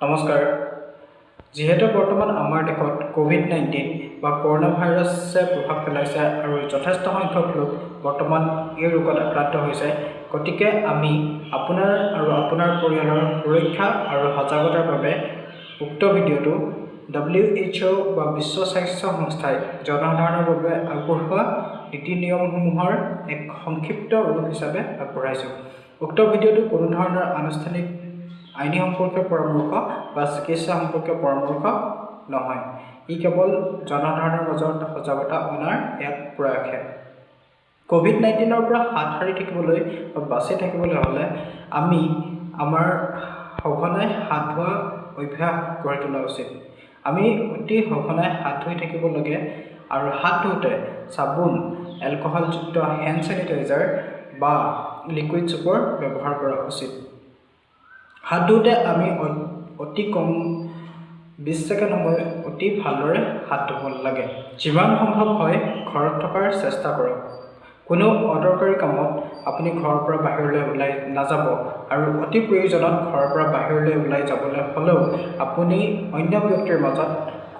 নমস্কাৰ। যিহেতু বৰ্তমান আমাৰ দেশত ক'ভিড নাইণ্টিন বা কৰোণা ভাইৰাছে প্ৰভাৱ পেলাইছে আৰু যথেষ্ট সংখ্যক লোক বৰ্তমান এই ৰোগত আক্ৰান্ত হৈছে গতিকে আমি আপোনাৰ আৰু আপোনাৰ পৰিয়ালৰ সুৰক্ষা আৰু সজাগতাৰ বাবে উক্ত ভিডিঅ'টো ডাব্লিউ এইচ অ' বা বিশ্ব স্বাস্থ্য সংস্থাই জনসাধাৰণৰ বাবে আগবঢ়োৱা নীতি নিয়মসমূহৰ এক সংক্ষিপ্ত ৰূপ হিচাপে আগবঢ়াইছোঁ। উক্ত ভিডিঅ'টো কোনো ধৰণৰ আনুষ্ঠানিক আইনী সম্পৰ্কীয় পৰামৰ্শ বা চিকিৎসা সম্পৰ্কীয় পৰামৰ্শ নহয়। ই কেৱল জনসাধাৰণৰ মাজত সজাগতা অনাৰ এক প্ৰয়াসহে। ক'ভিড নাইণ্টিনৰ পৰা হাত সাৰি থাকিবলৈ বা বাচি থাকিবলৈ হ'লে আমি আমাৰ সঘনাই হাত ধোৱা অভ্যাস গঢ়ি তোলা উচিত। আমি অতি সঘনাই হাত ধুই থাকিব লাগে আৰু হাত ধুওঁতে চাবোন এলকহলযুক্ত হেণ্ড চেনিটাইজাৰ বা লিকুইড চুপৰ ব্যৱহাৰ কৰা উচিত। ধুওঁতে আমি অতি কম বিছ ছেকেণ্ড সময় অতি ভালদৰে হাত ধুব লাগে যিমান সম্ভৱ হয় ঘৰত থকাৰ চেষ্টা কৰক কোনো অদৰকাৰী কামত আপুনি ঘৰৰ পৰা বাহিৰলৈ ওলাই নাযাব আৰু অতি প্ৰয়োজনত ঘৰৰ পৰা বাহিৰলৈ ওলাই যাবলৈ হ'লেও আপুনি অন্য ব্যক্তিৰ মাজত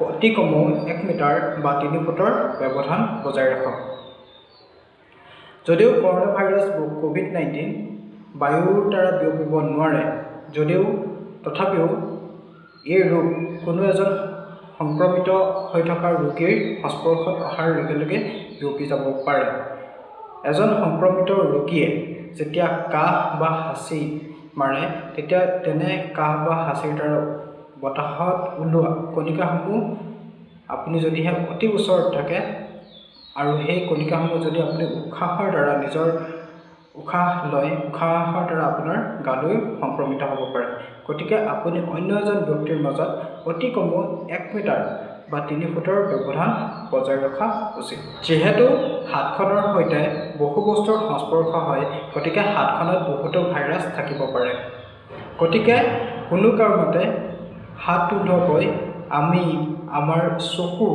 অতি কমেও এক মিটাৰ বা তিনি ফুটৰ ব্যৱধান বজাই ৰাখক যদিও কৰোণা ভাইৰাছ ক'ভিড নাইণ্টিন বায়ুৰ দ্বাৰা বিয়পিব নোৱাৰে যদিও তথাপিও এই ৰোগ কোনো এজন সংক্ৰমিত হৈ থকা ৰোগীৰ সংস্পৰ্শত অহাৰ লগে লগে বিয়পি যাব পাৰে। এজন সংক্ৰমিত ৰোগীয়ে যেতিয়া কাহ বা হাঁচি মাৰে তেতিয়া তেনে কাহ বা হাঁচিৰ দ্বাৰা বতাহত ওলোৱা কণিকাসমূহ আপুনি যদিহে অতি ওচৰত থাকে আৰু সেই কণিকাসমূহ যদি আপুনি উশাহৰ দ্বাৰা নিজৰ উশাহ লয় উশাহৰ দ্বাৰা আপোনাৰ গালৈ সংক্ৰমিত হ'ব পাৰে। গতিকে আপুনি অন্য এজন ব্যক্তিৰ মাজত অতি কমেও এক মিটাৰ বা তিনি ফুটৰ ব্যৱধান বজাই ৰখা উচিত। যিহেতু হাতখনৰ সৈতে বহু বস্তুৰ সংস্পৰ্শ হয় গতিকে হাতখনত বহুতো ভাইৰাছ থাকিব পাৰে। গতিকে কোনো কাৰণতে হাত নোধোৱাকৈ আমি আমাৰ চকু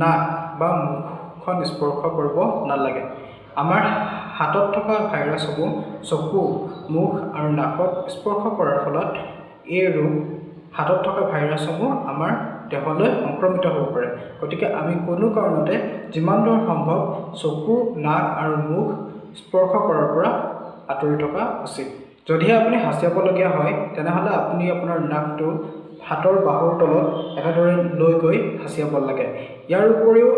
নাক বা মুখখন স্পৰ্শ কৰিব নালাগে। আমাৰ হাতত থকা ভাইৰাছসমূহ চকু মুখ আৰু নাকত স্পৰ্শ কৰাৰ ফলত এই ৰোগ হাতত থকা ভাইৰাছসমূহ আমাৰ দেহলৈ সংক্ৰমিত হ'ব পাৰে। গতিকে আমি কোনো কাৰণতে যিমান দূৰ সম্ভৱ চকু নাক আৰু মুখ স্পৰ্শ কৰাৰ পৰা আঁতৰি থকা উচিত। যদিহে আপুনি হাঁচিয়াবলগীয়া হয় তেনেহ'লে আপুনি আপোনাৰ নাকটো হাতৰ বাহুৰ তলত এনেদৰে লৈ গৈ হাঁচিয়াব লাগে। ইয়াৰ উপৰিও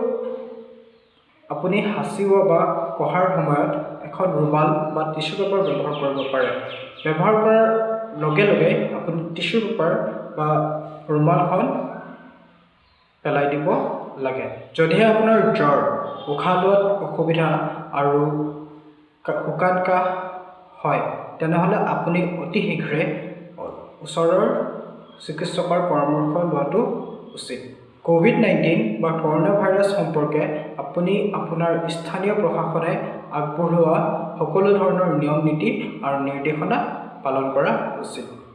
আপুনি হাঁচিওৱা বা কঢ়াৰ সময়ত এখন ৰুমাল বা টিচু পেপাৰ ব্যৱহাৰ কৰিব পাৰে। ব্যৱহাৰ কৰাৰ লগে লগে আপুনি টিচু পেপাৰ বা ৰুমালখন পেলাই দিব লাগে। যদিহে আপোনাৰ জ্বৰ উশাহ লোৱাত অসুবিধা আৰু শুকান কাহ হয় তেনেহ'লে আপুনি অতি শীঘ্ৰে ওচৰৰ চিকিৎসকৰ পৰামৰ্শ লোৱাটো উচিত। ক'ভিড নাইণ্টিন বা কৰোণা ভাইৰাছ সম্পৰ্কে আপুনি আপোনাৰ স্থানীয় প্ৰশাসনে আগবঢ়োৱা সকলো ধৰণৰ নিয়ম নীতি আৰু নিৰ্দেশনা পালন কৰা উচিত।